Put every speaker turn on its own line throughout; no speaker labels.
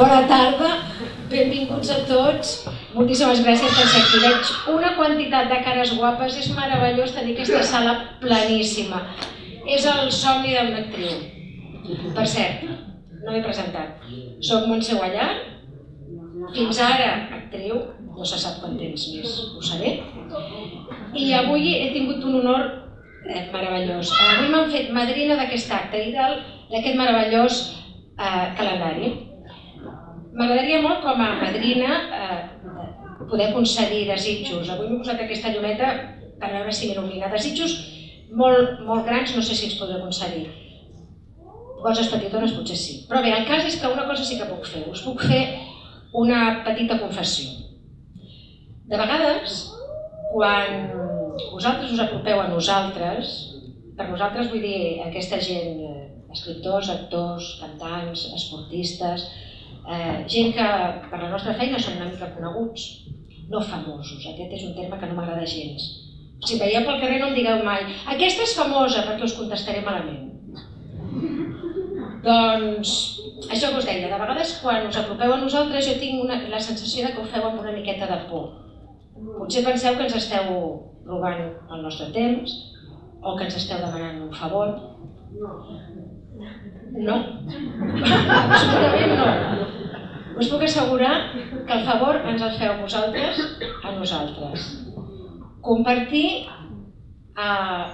Bona tarda, benvinguts a tots. Moltíssimes gràcies per ser aquí. Veig una quantitat de cares guapes, és meravellós tenir aquesta sala planíssima. És el somni d'una actriu. Per cert, no m'he presentat. Soc Montse Guallar, fins ara actriu, no se sap quant temps més, ho seré. I avui he tingut un honor eh, meravellós. Avui m'han fet madrina d'aquest acte i d'aquest meravellós eh, calendari. M'agradaria molt com a madrina eh, poder concedir desitjos. Avui m'he posat aquesta llumeta per veure si m'il·lumina. Desitjos molt, molt grans no sé si els podré concedir. Coses petitones potser sí. Però bé, el cas és que una cosa sí que puc fer. Us puc fer una petita confessió. De vegades, quan vosaltres us apropeu a nosaltres, per nosaltres vull dir aquesta gent, eh, escriptors, actors, cantants, esportistes, eh, gent que per la nostra feina són una mica coneguts, no famosos, aquest és un terme que no m'agrada gens. Si veieu pel carrer no em digueu mai aquesta és famosa perquè us contestaré malament. Doncs això que us deia, de vegades quan us apropeu a nosaltres jo tinc una, la sensació de que ho feu amb una miqueta de por. Potser penseu que ens esteu robant el nostre temps o que ens esteu demanant un favor. No, absolutament no. Us puc assegurar que el favor ens el feu vosaltres a nosaltres. Compartir eh,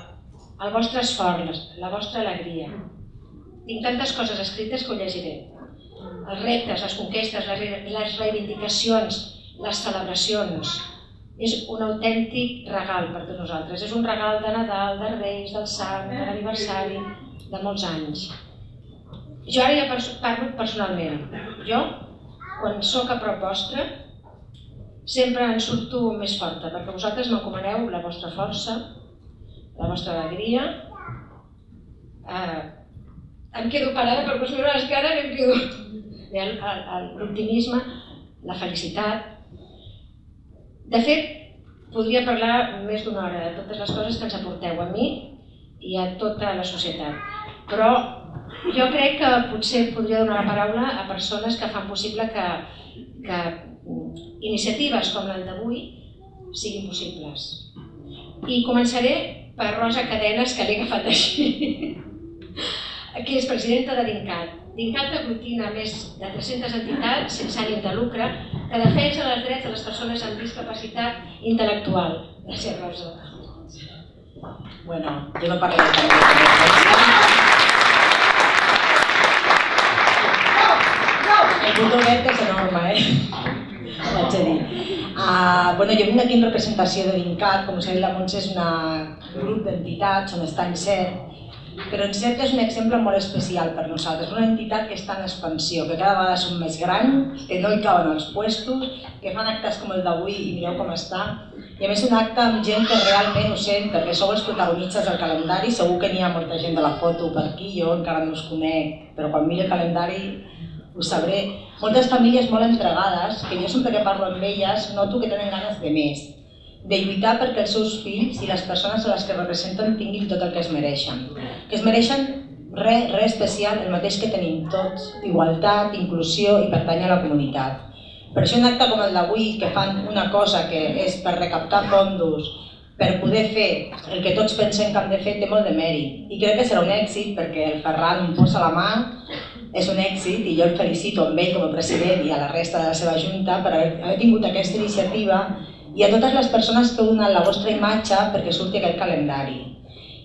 el vostre esforç, la vostra alegria. Tinc tantes coses escrites que ho llegiré. Els reptes, les conquestes, les reivindicacions, les celebracions. És un autèntic regal per tots nosaltres. És un regal de Nadal, de Reis, del Sant, de l'aniversari, de molts anys. Jo ara ja parlo personalment. Jo, quan sóc a prop vostre, sempre en surto més forta, perquè vosaltres m'encomaneu la vostra força, la vostra alegria. Eh, em quedo parada per vos veure les cares i em quedo... L'optimisme, la felicitat. De fet, podria parlar més d'una hora de totes les coses que ens aporteu a mi i a tota la societat. Però jo crec que potser podria donar la paraula a persones que fan possible que, que iniciatives com la d'avui siguin possibles. I començaré per Rosa Cadenes, que l'he agafat així, que és presidenta de DINCAT. DINCAT aglutina més de 300 entitats sense ànim de lucre que defensen els drets de les persones amb discapacitat intel·lectual. Gràcies, Rosa.
Bueno, jo no parlaré de El botonet és enorme, eh? Ho haig de dir. Uh, bueno, jo vinc aquí en representació de l'INCAT, com sabeu la Montse és un grup d'entitats on està INCERT, però INCERT és un exemple molt especial per nosaltres, una entitat que està en expansió, que cada vegada són més grans, que no hi cauen els puestos, que fan actes com el d'avui i mireu com està, i a més un acte amb gent que realment ho sent, perquè sou els protagonistes del calendari, segur que n'hi ha molta gent de la foto per aquí, jo encara no us conec, però quan miri el calendari ho sabré. Moltes famílies molt entregades, que jo sempre que parlo amb elles noto que tenen ganes de més, de lluitar perquè els seus fills i les persones a les que representen tinguin tot el que es mereixen. Que es mereixen res, res especial, el mateix que tenim tots, igualtat, inclusió i pertany a la comunitat. Per això un acte com el d'avui, que fan una cosa que és per recaptar fondos, per poder fer el que tots pensem que hem de fer, té molt de mèrit. I crec que serà un èxit perquè el Ferran em posa la mà és un èxit i jo el felicito amb ell com a president i a la resta de la seva junta per haver, haver tingut aquesta iniciativa i a totes les persones que heu donat la vostra imatge perquè surti aquest calendari.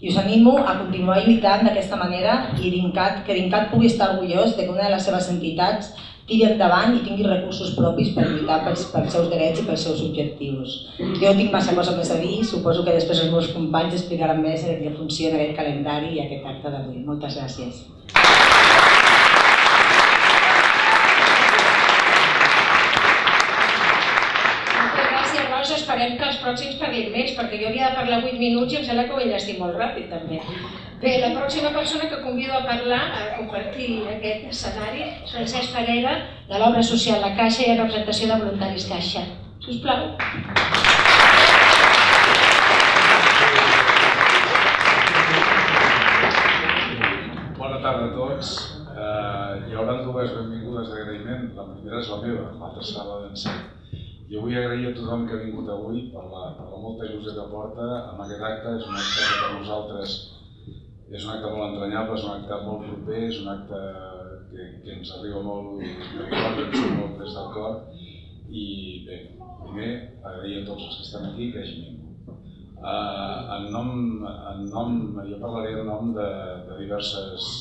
I us animo a continuar lluitant d'aquesta manera i DINCAT, que DINCAT pugui estar orgullós de que una de les seves entitats tiri endavant i tingui recursos propis per lluitar pels, pels seus drets i pels seus objectius. Jo tinc massa cosa més a dir, suposo que després els meus companys explicaran més el que funciona aquest calendari i aquest acte d'avui. Moltes gràcies.
Esperem que els pròxims parlin més, perquè jo havia de parlar 8 minuts i em sembla que ho he enllestit molt ràpid també. Bé, la pròxima persona que convido a parlar, a compartir aquest escenari, és Francesc Parera, de l'obra social La Caixa i en representació de Voluntaris Caixa. Sisplau.
Bona tarda a tots. Eh, hi haurà dues benvingudes d'agraïment, la primera és la meva, l'altra serà la d'encert. Jo vull agrair a tothom que ha vingut avui per la, per la molta il·lusió que porta amb aquest acte. És un acte que per nosaltres és un acte molt entranyable, és un acte molt proper, és un acte que, que ens arriba molt surt molt des del cor. I bé, primer agrair a tots els que estan aquí que hagin vingut. Uh, en, nom, en nom, jo parlaré en nom de, de diverses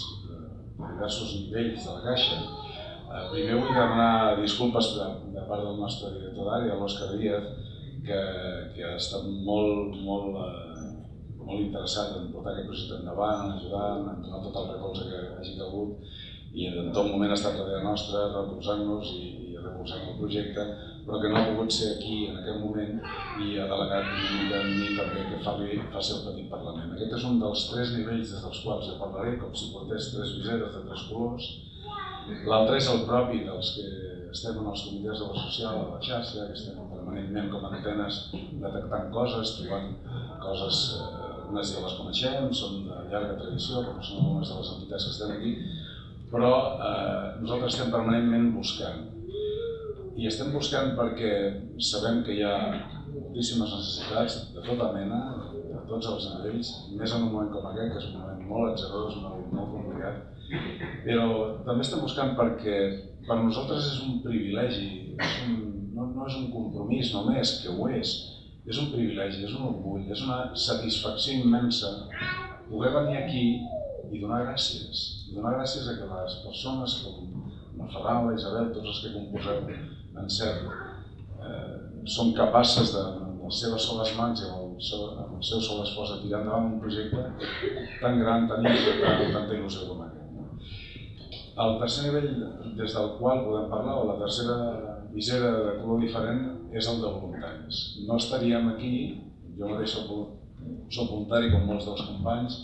diversos nivells de la caixa. Eh, primer vull demanar disculpes de, part del nostre director d'àrea, l'Òscar Díaz, que, que ha estat molt, molt, eh, molt interessat en portar aquest projecte endavant, ajudant, en donar tot el recolze que hagi calgut i en tot moment ha estat darrere nostre, recolzant-nos i, i recolzant el projecte, però que no ha pogut ser aquí en aquest moment i ha delegat una en mi també que faci, faci el petit Parlament. Aquest és un dels tres nivells des dels quals jo parlaré, com si portés tres viseres de tres colors. L'altre és el propi dels que estem en els comitès de la social, a la xarxa, que estem permanentment com a antenes detectant coses, trobant coses, eh, unes ja les coneixem, són de llarga tradició, com són algunes de les entitats que estem aquí, però eh, nosaltres estem permanentment buscant. I estem buscant perquè sabem que hi ha moltíssimes necessitats de tota mena, de tots els nivells, més en un moment com aquest, que és un moment molt atzerós, molt, molt complicat, però també estem buscant perquè per nosaltres és un privilegi, és un, no, no és un compromís només, que ho és, és un privilegi, és un orgull, és una satisfacció immensa poder venir aquí i donar gràcies. I donar gràcies a que les persones com la Ferran, la Isabel, tots els que composeu en cert, eh, són capaces de, amb les seves soles mans i amb el amb el seu sol esforç de tirar endavant un projecte tan gran, tan important, amb tanta il·lusió com aquest. El tercer nivell des del qual podem parlar, o la tercera visera de color diferent, és el de voluntaris. No estaríem aquí, jo mateix soc, soc voluntari com molts dels companys,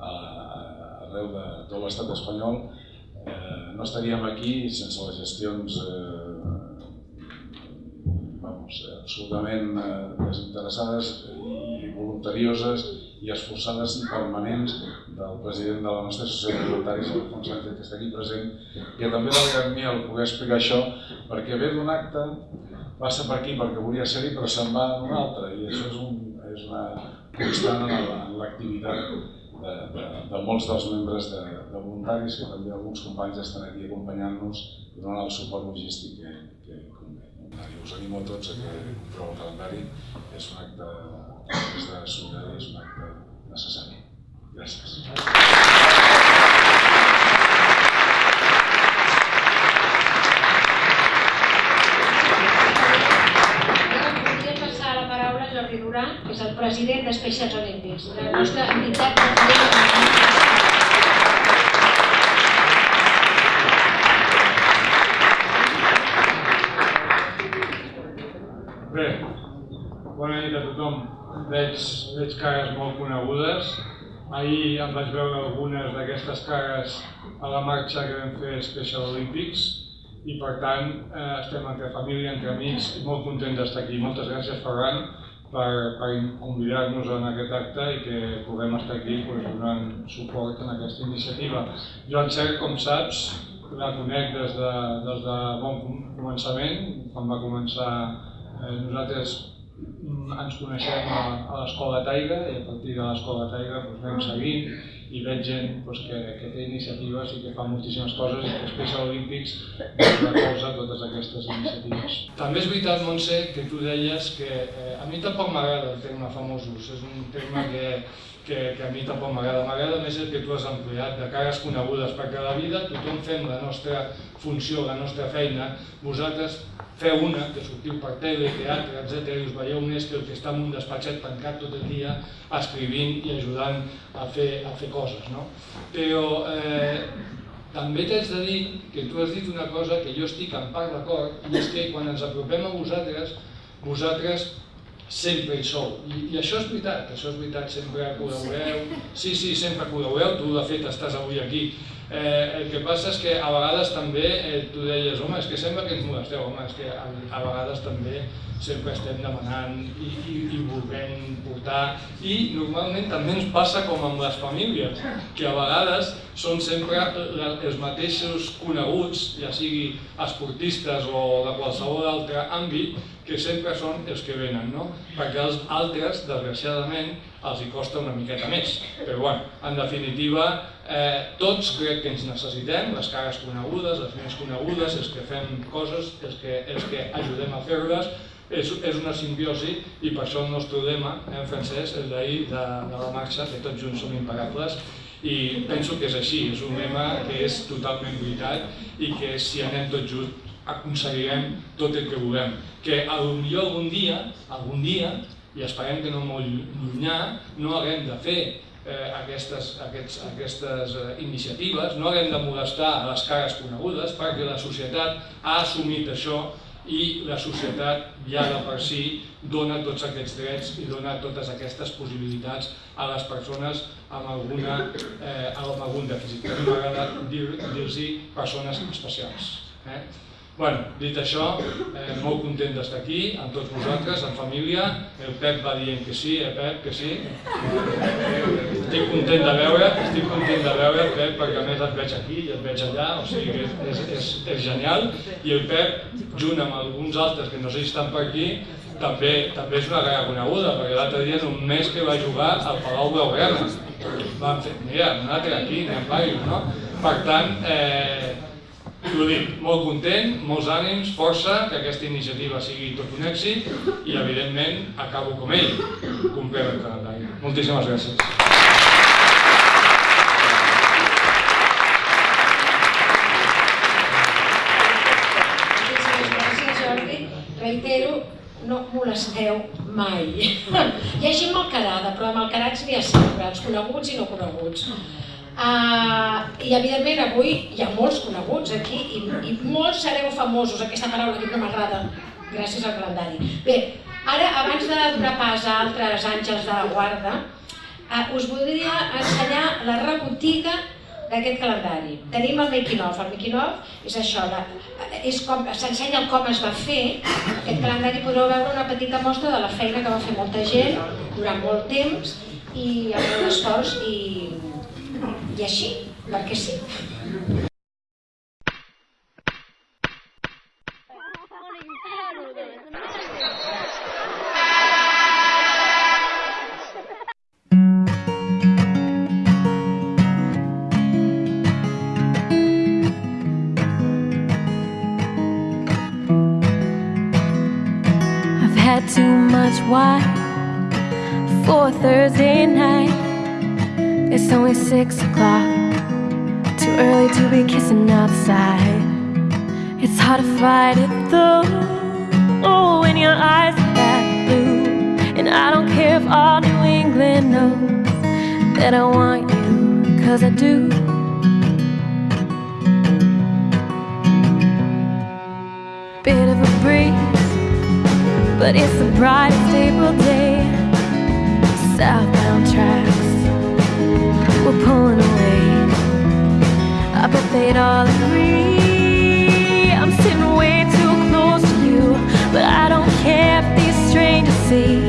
arreu de tot l'estat espanyol, eh, no estaríem aquí sense les gestions eh, absolutament eh, desinteressades i voluntarioses i esforçades i permanents del president de la nostra associació de voluntaris, Alfons Sánchez, que està aquí present, que també va a mi el poder explicar això, perquè ve d'un acte, passa per aquí perquè volia ser-hi, però se'n va d'un altre, i això és, un, és una constant en l'activitat de, de, de molts dels membres de, de voluntaris, que també alguns companys estan aquí acompanyant-nos i donant el suport logístic que, convé. Us animo a tots a que compreu el calendari, és un acte és de solidari, és un acte necessari. Gràcies.
Jordi Durà, que és el president de Specials Olímpics, de la nostra entitat president
tothom. Veig, veig cares molt conegudes. Ahir em vaig veure algunes d'aquestes cares a la marxa que vam fer Special Olympics i per tant eh, estem entre família, entre amics i molt contents d'estar aquí. Moltes gràcies Ferran per, per convidar-nos en aquest acte i que puguem estar aquí pues, donant suport en aquesta iniciativa. Jo en cert, com saps, la conec des de, des de bon començament, quan va començar Eh, nosaltres ens coneixem a, a l'Escola Taiga i a partir de l'Escola Taiga doncs, anem seguint i veig gent doncs, que, que té iniciatives i que fa moltíssimes coses i que després a l'Olímpics doncs, recolza totes aquestes iniciatives. També és veritat, Montse, que tu deies que eh, a mi tampoc m'agrada el terme famosos, és un terme que, que, que a mi tampoc m'agrada. M'agrada més el que tu has empleat, de cares conegudes, perquè a la vida tothom fem la nostra funció, la nostra feina. Vosaltres feu una, que sortiu per tele, teatre, etc. i us veieu més que el que està en un despatxet tancat tot el dia escrivint i ajudant a fer, a fer coses. No? Però eh, també t'haig de dir que tu has dit una cosa que jo estic en part d'acord, i és que quan ens apropem a vosaltres, vosaltres sempre hi sou. I, I això és veritat, això és veritat, sempre col·laboreu. Sí, sí, sempre col·laboreu, tu de fet estàs avui aquí Eh, el que passa és que a vegades també eh, tu deies, home, és que sembla que ens molesteu, home, és que a, a vegades també sempre estem demanant i, i, i volent portar i normalment també ens passa com amb les famílies, que a vegades són sempre els mateixos coneguts, ja sigui esportistes o de qualsevol altre àmbit, que sempre són els que venen, no? perquè els altres, desgraciadament, els hi costa una miqueta més. Però bueno, en definitiva, eh, tots crec que ens necessitem, les cares conegudes, les més conegudes, els que fem coses, els que, els que ajudem a fer-les, és, és una simbiosi i per això el nostre lema eh, en francès, el d'ahir de, de la marxa, que tots junts som impagables, i penso que és així, és un lema que és totalment veritat i que si anem tots junts aconseguirem tot el que volem. Que potser algun dia, algun dia, i esperem que no molt llunyà, no haguem de fer eh, aquestes, aquests, aquestes eh, iniciatives, no haguem de molestar les cares conegudes perquè la societat ha assumit això i la societat ja de per si dona tots aquests drets i dona totes aquestes possibilitats a les persones amb, alguna, eh, amb algun dèficit. A mi m'agrada dir-los dir persones especials. Eh? Bueno, dit això, eh, molt content d'estar aquí, amb tots vosaltres, en família. El Pep va dient que sí, eh Pep, que sí. Estic content de veure, estic content de veure, Pep, perquè a més et veig aquí i et veig allà, o sigui que és, és, és genial. I el Pep, junt amb alguns altres que no sé si estan per aquí, també, també és una cara coneguda, perquè l'altre dia és un mes que va jugar al Palau Blaugrana. Vam fer, mira, un altre aquí, anem varios, no? Per tant, eh, ho dic, molt content, molts ànims, força, que aquesta iniciativa sigui tot un èxit i, evidentment, acabo com ell, complert el calendari. Moltíssimes gràcies.
reitero, no molesteu mai. Hi ha gent malcarada, però de malcarats n'hi ha sempre, els coneguts i no coneguts. Uh, I evidentment avui hi ha molts coneguts aquí i, i molts sereu famosos, aquesta paraula que no m'agrada, gràcies al calendari. Bé, ara abans de donar pas a altres àngels de la guarda, uh, us voldria ensenyar la rebotiga d'aquest calendari. Tenim el making of. El making of és això, és com s'ensenya com es va fer. Aquest calendari podreu veure una petita mostra de la feina que va fer molta gent durant molt temps i amb molt esforç i i així, perquè sí.
Fight it though Oh, when your eyes are that blue And I don't care if all New England knows That I want you, cause I do Bit of a breeze But it's the brightest April day Southbound tracks we're pulling away. I bet they'd all agree. See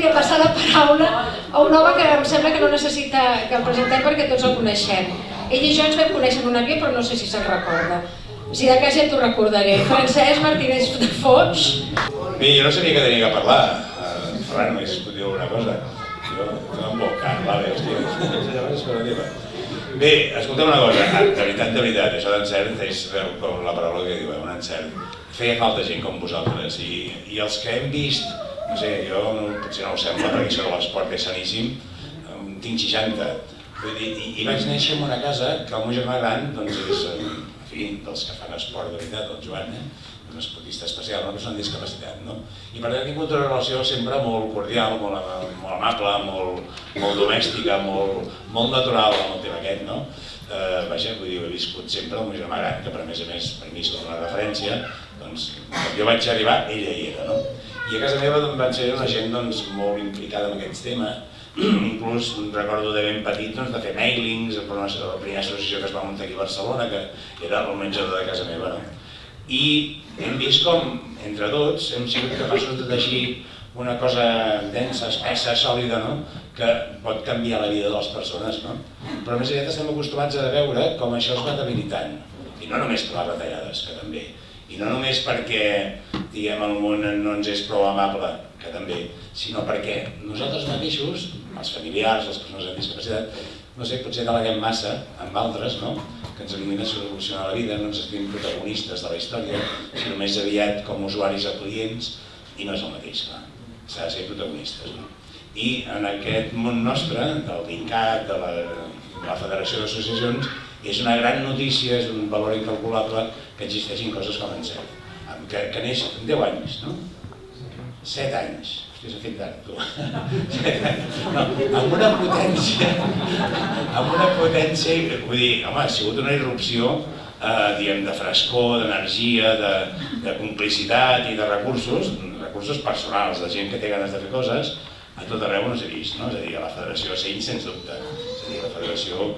voldria passar la paraula a un home que em sembla que no necessita que el presentem perquè tots el coneixem. Ell i jo ens vam conèixer en un avió, però no sé si se'n recorda. Si de cas ja t'ho recordaré. Francesc Martínez de Foix.
Bé, jo no sabia que tenia que parlar. Uh, Ferran, només puc dir una cosa. Jo estava un poc car, vale, hòstia, és. Bé, escolta'm una cosa, ah, de veritat, de veritat, això d'encert és com la paraula que diu, eh, un encert. Feia falta gent com vosaltres i, i els que hem vist, no sé, jo no, potser no ho sembla perquè això de l'esport és saníssim, tinc 60, vull dir, i, i vaig néixer en una casa que el meu germà gran doncs és, eh, en fi, dels que fan esport de veritat, el Joan, eh? un esportista especial, una persona amb discapacitat, no? I per tant he tingut una relació sempre molt cordial, molt, molt amable, molt, molt domèstica, molt, molt natural amb el tema aquest, no? Eh, vaja, vull dir, he viscut sempre el meu germà gran, que per a més a més, per mi és una referència, doncs, quan jo vaig arribar, ella hi era, no? I a casa meva doncs, van ser una gent doncs, molt implicada en aquests temes, inclús recordo de ben petit doncs, de fer mailings per una, la primera associació que es va muntar aquí a Barcelona, que era el menjador de casa meva. No? I hem vist com, entre tots, hem sigut capaços de teixir una cosa densa, espessa, sòlida, no? que pot canviar la vida de les persones. No? Però més aviat estem acostumats a veure com això es va debilitant. I no només per les retallades, que també. I no només perquè diguem, el món no ens és prou amable, que també, sinó perquè nosaltres mateixos, els familiars, les persones amb discapacitat, no sé, potser deleguem massa amb altres, no? que ens animin a solucionar la vida, no ens sentim protagonistes de la història, sinó més aviat com usuaris o clients, i no és el mateix, clar. S'ha de ser protagonistes. No? I en aquest món nostre, del DINCAT, de la, de la Federació d'Associacions, és una gran notícia, és un valor incalculable que existeixin coses com en CERT, que, que neix 10 anys, no? 7 anys, Hòstia, s'ha fet tard, tu. No, amb una potència, amb una potència, vull dir, home, ha sigut una irrupció, eh, diguem, de frescor, d'energia, de, de complicitat i de recursos, recursos personals, de gent que té ganes de fer coses, a tot arreu no s'ha vist, no? És a dir, a la Federació Seny, sens dubte. És a dir, la Federació,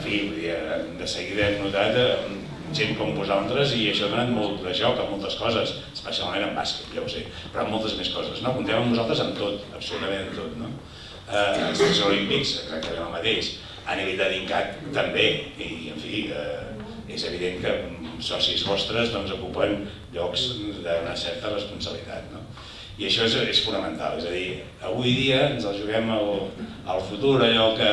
en fi, eh, de seguida hem notat gent com vosaltres i això ha donat molt de joc a moltes coses, especialment en bàsquet, ja ho sé, però en moltes més coses. No? Comptem amb vosaltres en tot, absolutament en tot. No? Eh, els Jocs Olímpics, exactament el mateix. A nivell de DINCAT també, i en fi, eh, és evident que socis vostres doncs, ocupen llocs d'una certa responsabilitat. No? I això és, és fonamental, és a dir, avui dia ens el juguem al, al futur, allò que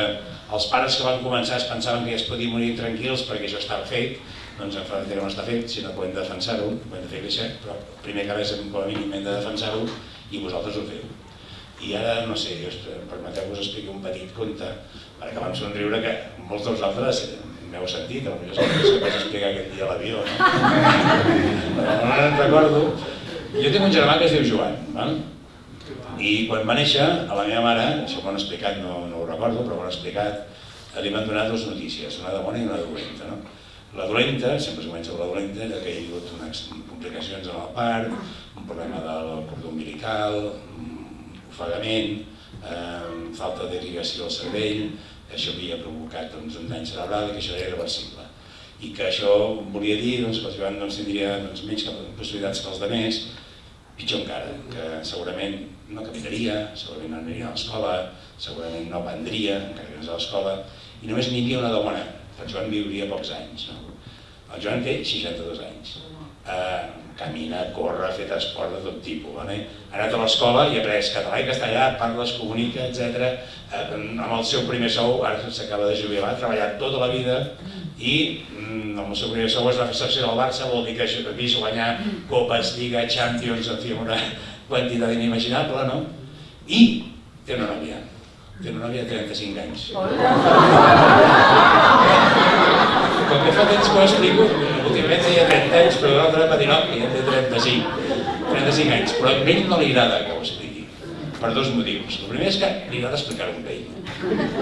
els pares que van començar es pensaven que ja es podien morir tranquils perquè això estava fet, doncs en Frontier no està fet, sinó que ho hem de defensar-ho, ho hem de fer créixer, però primer que res, com a mínim, hem de defensar-ho i vosaltres ho feu. I ara, no sé, permeteu que us expliqui un petit conte, perquè vam somriure que molts dels altres m'heu sentit, potser és que vaig explicar aquest dia a l'avió, no? Però no me'n recordo. Jo tinc un germà que es diu Joan, val? i quan va néixer, a la meva mare, això m'ho han explicat, no, no recordo, però m'ho han explicat, li van donar dues notícies, una de bona i una de dolenta. No? La dolenta, sempre es comença amb la dolenta, era que hi ha hagut unes complicacions en el part, un problema del cordó umbilical, ofegament, eh, falta d'irrigació al cervell, això havia provocat doncs, un dany cerebral i que això era irreversible. I que això volia dir doncs, que el Joan doncs, tindria doncs, menys possibilitats que els altres, pitjor encara, que segurament no caminaria, segurament no aniria a l'escola, segurament no aprendria, encara que no és a l'escola, i només n'hi havia una de bona, el Joan viuria pocs anys. No? El Joan té 62 anys. Uh, camina, corre, ha fet esport de tot tipus. Vale? Ha anat a l'escola i ha après català i castellà, parla, es comunica, etc. Uh, amb el seu primer sou, ara s'acaba de jubilar, ha treballat tota la vida i mm, amb el seu primer sou es va fer secció del Barça, vol dir que això, vist guanyar Copes, Lliga, Champions, en fi, una quantitat inimaginable, no? I té una nòvia té una nòvia de 35 anys. Com que fa temps que ho explico, últimament deia 30 anys, però l'altre no, ja té 35. 35 anys, però a ell no li agrada que ho expliqui, per dos motius. El primer és que li agrada explicar-ho amb ell,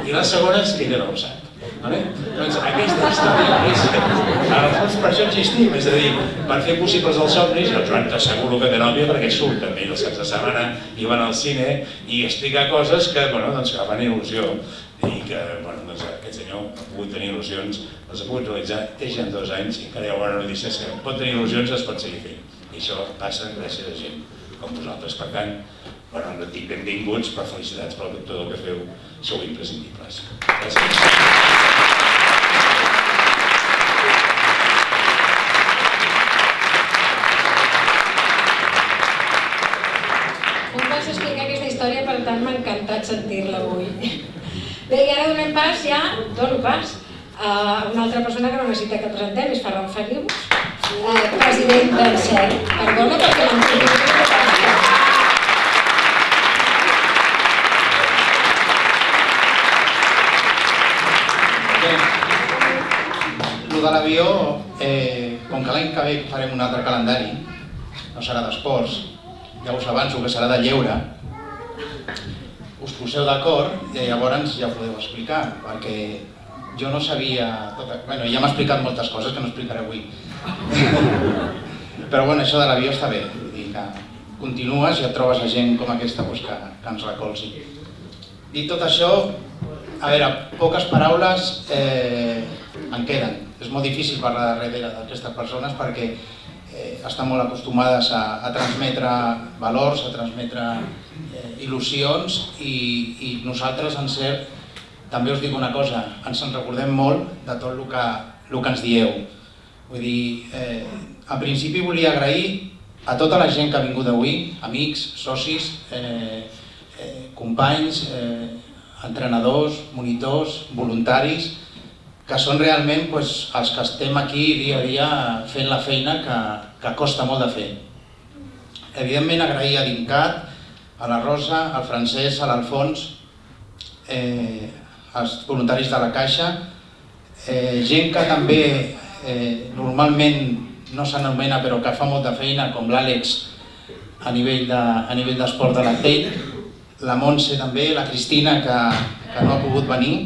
i la segona és que ella no ho sap. Vale? Doncs aquesta història és, el fons per això existim, és a dir, per fer possibles els somnis, el Joan t'asseguro que té nòvia perquè surt també els caps de setmana i van al cine i explica coses que, bueno, doncs, que fan il·lusió i que bueno, doncs, aquest senyor ha pogut tenir il·lusions, les ha pogut realitzar, té ja dos anys i encara hi ha bona notícia que pot tenir il·lusions es pot seguir fent. I això passa gràcies a gent com vosaltres. Per tant, bueno, no dic benvinguts, però felicitats per tot el que feu, sou imprescindibles. Gràcies.
Altra persona que no necessita que presentem, és Ferran Felius, eh, president del CER. Perdona perquè l'hem
Lo de l'avió, eh, com que l'any que ve farem un altre calendari, no serà d'esports, ja us avanço que serà de lleure, us poseu d'acord i llavors ja ho podeu explicar, perquè jo no sabia... Tot... Bueno, ja m'ha explicat moltes coses que no explicaré avui. Però bueno, això de l'avió està bé, vull dir que continues i et trobes a gent com aquesta doncs, que, que ens recolzi. Dit tot això, a veure, poques paraules eh, en queden. És molt difícil parlar darrere d'aquestes persones perquè eh, estan molt acostumades a, a transmetre valors, a transmetre il·lusions i, i nosaltres en cert també us dic una cosa, ens en recordem molt de tot el que, el que ens dieu. Vull dir, eh, en principi volia agrair a tota la gent que ha vingut avui, amics, socis, eh, eh, companys, eh, entrenadors, monitors, voluntaris, que són realment pues, els que estem aquí dia a dia fent la feina que, que costa molt de fer. Evidentment agrair a Dincat, a la Rosa, al Francesc, a l'Alfons, eh, als voluntaris de la Caixa, eh, gent que també eh, normalment no s'anomena però que fa molta feina, com l'Àlex a nivell de, a nivell d'esport de la TEI, la Montse també, la Cristina, que, que no ha pogut venir,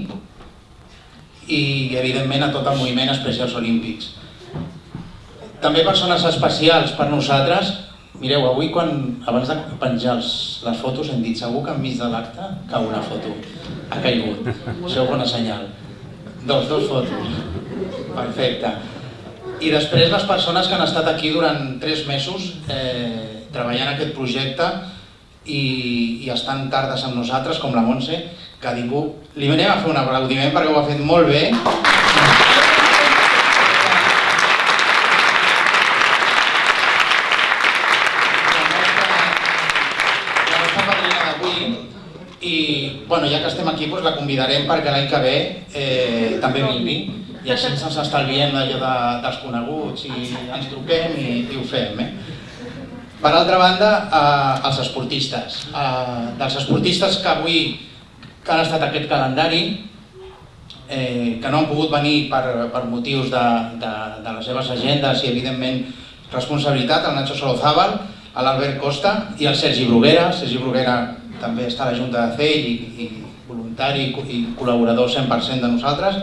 i evidentment a tot el moviment Especials Olímpics. També persones especials per nosaltres, mireu, avui quan, abans de penjar els, les fotos hem dit segur que enmig de l'acte cau una foto, ha caigut, això bona senyal. Dos, dos fotos, perfecte. I després les persones que han estat aquí durant tres mesos eh, treballant aquest projecte i, i estan tardes amb nosaltres, com la Montse, que ningú... Li venim a fer un aplaudiment perquè ho ha fet molt bé. La nostra padrina d'avui i bueno, ja que estem aquí doncs la convidarem perquè l'any que ve eh, també vingui i així ens estalviem allò de, dels coneguts i ens truquem i, i ho fem. Eh? Per altra banda, eh, els esportistes. Eh, dels esportistes que avui que han estat aquest calendari, eh, que no han pogut venir per, per motius de, de, de les seves agendes i evidentment responsabilitat, el Nacho Solozábal, l'Albert Costa i el Sergi Bruguera. Sergi Bruguera també està la Junta de CEI i, i voluntari i col·laborador 100% de nosaltres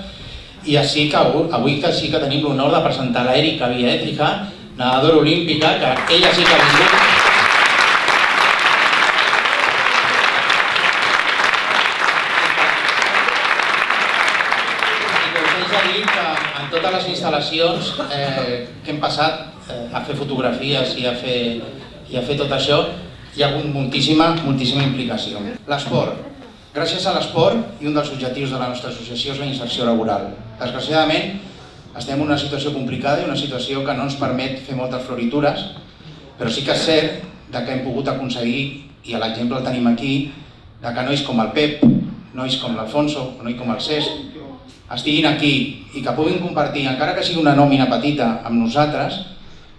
i així que avui que sí que tenim l'honor de presentar l'Erika Viétrica, nedadora olímpica, que ella sí que ha vingut. En totes les instal·lacions eh, que hem passat eh, a fer fotografies i a fer, i a fer tot això, hi ha hagut moltíssima, moltíssima implicació. L'esport. Gràcies a l'esport i un dels objectius de la nostra associació és la inserció laboral. Desgraciadament, estem en una situació complicada i una situació que no ens permet fer moltes floritures, però sí que és cert de que hem pogut aconseguir, i l'exemple el tenim aquí, de que nois com el Pep, nois com l'Alfonso, nois com el Cesc, estiguin aquí i que puguin compartir, encara que sigui una nòmina petita, amb nosaltres,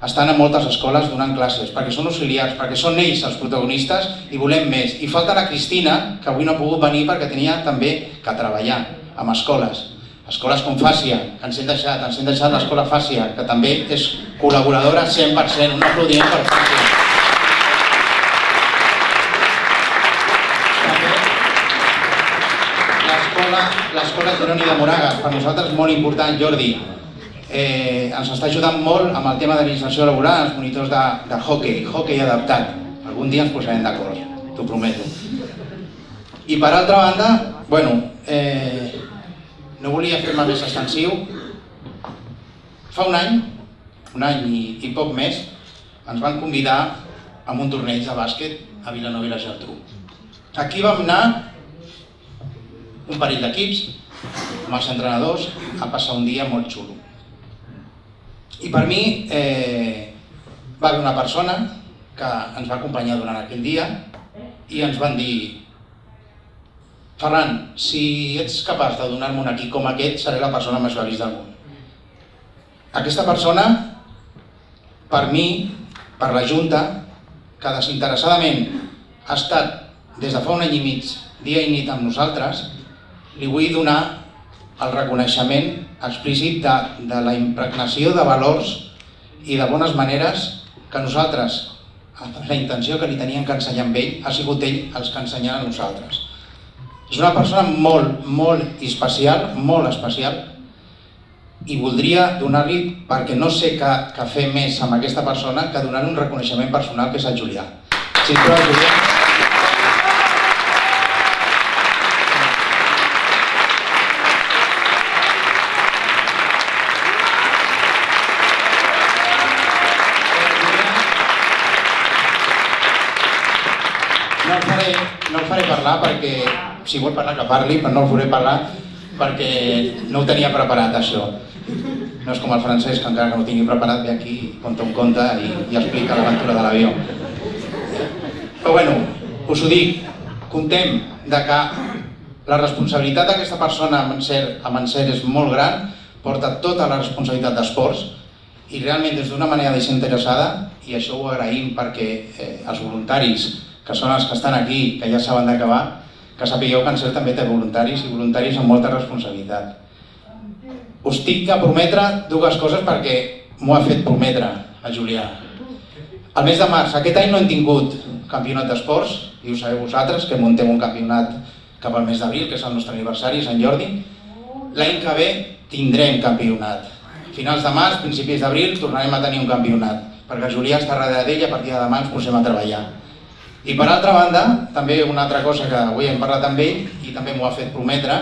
estan a moltes escoles donant classes, perquè són auxiliars, perquè són ells els protagonistes i volem més. I falta la Cristina, que avui no ha pogut venir perquè tenia també que treballar amb escoles. Escoles com Fàcia, que ens hem deixat, ens hem deixat l'escola Fàcia, que també és col·laboradora 100%, un aplaudiment per Fàcia. L'escola Jeroni de Moragas, per nosaltres molt important, Jordi, eh, ens està ajudant molt amb el tema de l'inserció laboral, els monitors de, de hockey, hockey adaptat. Algun dia ens posarem d'acord, t'ho prometo. I per altra banda, bueno, eh, no volia fer-me més extensiu. Fa un any, un any i, i poc més, ens van convidar a un torneig de bàsquet a Vilanova i la Geltrú. Aquí vam anar un parell d'equips amb els entrenadors a passar un dia molt xulo. I per mi eh, va haver una persona que ens va acompanyar durant aquell dia i ens van dir Ferran, si ets capaç de donar-me un equip com aquest, seré la persona més feliç del món. Aquesta persona, per mi, per la Junta, que desinteressadament ha estat des de fa un any i mig, dia i nit amb nosaltres, li vull donar el reconeixement explícit de, de la impregnació de valors i de bones maneres que nosaltres, la intenció que li tenien que ensenyar amb ell, ha sigut ell els que ensenyen a nosaltres. És una persona molt, molt especial, molt especial, i voldria donar-li, perquè no sé què, què fer més amb aquesta persona, que donar-li un reconeixement personal, que és el Julià. Si tu, Julià... No el faré, no el faré parlar perquè, si vol parlar que parli, però no el faré parlar perquè no ho tenia preparat això. no és com el francès que encara que no tingui preparat ve aquí, conta un conte i, i explica l'aventura de l'avió. Però bueno, us ho dic, contem de que la responsabilitat d'aquesta persona amb encert, amb encert és molt gran, porta tota la responsabilitat d'esports i realment des d'una manera desinteressada, i això ho agraïm perquè eh, els voluntaris, que són els que estan aquí, que ja saben d'acabar, que sapigueu que Encert també té voluntaris i voluntaris amb molta responsabilitat. Us tinc a prometre dues coses perquè m'ho ha fet prometre a Julià. El mes de març, aquest any no hem tingut campionat d'esports, i ho sabeu vosaltres, que muntem un campionat cap al mes d'abril, que és el nostre aniversari, Sant Jordi. L'any que ve tindrem campionat. Finals de març, principis d'abril, tornarem a tenir un campionat, perquè Julià està darrere d'ell i a partir de demà ens posem a treballar. I per altra banda, també una altra cosa que avui hem parlat amb ell i també m'ho ha fet prometre,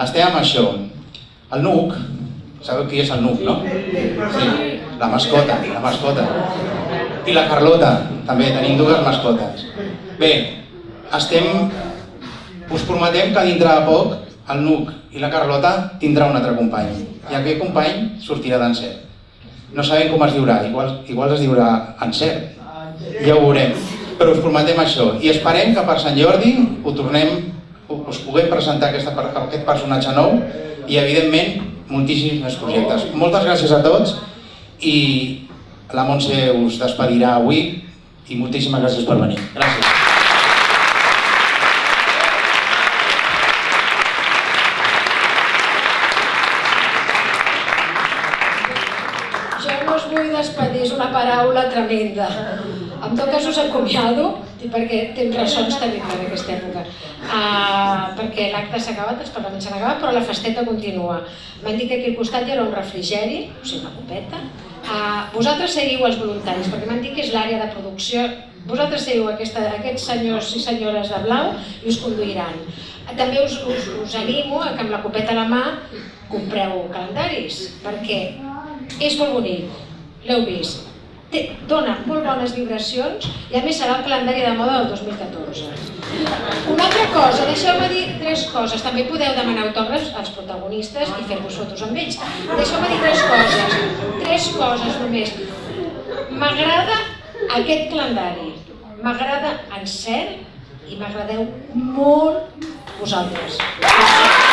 estem amb això. El Nuc, sabeu qui és el Nuc, no? Sí, la mascota, la mascota. I la Carlota, també tenim dues mascotes. Bé, estem... Us prometem que dintre de poc el Nuc i la Carlota tindrà un altre company. I aquest company sortirà d'encert. No sabem com es diurà, igual, igual es diurà encert. Ja ho veurem però us prometem això i esperem que per Sant Jordi ho tornem, us puguem presentar aquesta, aquest personatge nou i evidentment moltíssims més projectes. Moltes gràcies a tots i la Montse us despedirà avui i moltíssimes gràcies per venir. Gràcies.
Jo no us vull despedir, és una paraula tremenda. En tot cas us acomiado, perquè temps ressons tenim en aquesta època, uh, perquè l'acte s'ha acabat, els parlaments s'han acabat, però la festeta continua. M'han dit que aquí al costat hi haurà un refrigeri, o sigui, una copeta. Uh, vosaltres seguiu els voluntaris, perquè m'han dit que és l'àrea de producció. Vosaltres seguiu aquesta, aquests senyors i senyores de blau i us conduiran. També us, us, us animo a que amb la copeta a la mà compreu calendaris, perquè és molt bonic, l'heu vist, té, dona molt bones vibracions i a més serà el calendari de moda del 2014. Una altra cosa, deixeu-me dir tres coses. També podeu demanar autògrafs als protagonistes i fer-vos fotos amb ells. Deixeu-me dir tres coses. Tres coses només. M'agrada aquest calendari. M'agrada en cert i m'agradeu molt vosaltres. Gràcies.